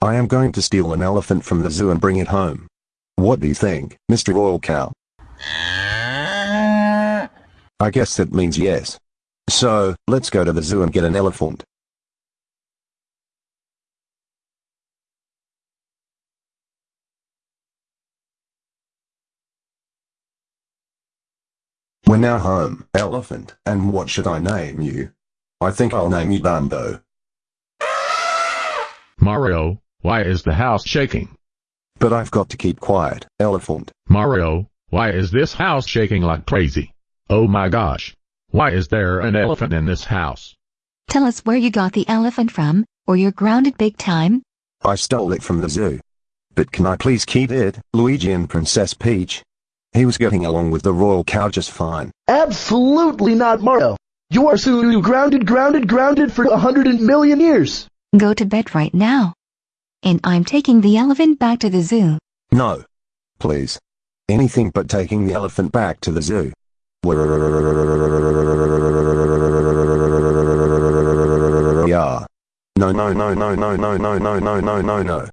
I am going to steal an elephant from the zoo and bring it home. What do you think, Mr. Royal Cow? I guess that means yes. So, let's go to the zoo and get an elephant. We're now home, elephant, and what should I name you? I think I'll name you Dumbo. Mario, why is the house shaking? But I've got to keep quiet, elephant. Mario, why is this house shaking like crazy? Oh my gosh. Why is there an elephant in this house? Tell us where you got the elephant from, or you're grounded big time. I stole it from the zoo. But can I please keep it, Luigi and Princess Peach? He was getting along with the royal cow just fine. Absolutely not, Mario. You are so grounded, grounded, grounded for a hundred million years. Go to bed right now. And I'm taking the elephant back to the zoo. No. Please. Anything but taking the elephant back to the zoo. Yeah. No no no no no no no no no no no no.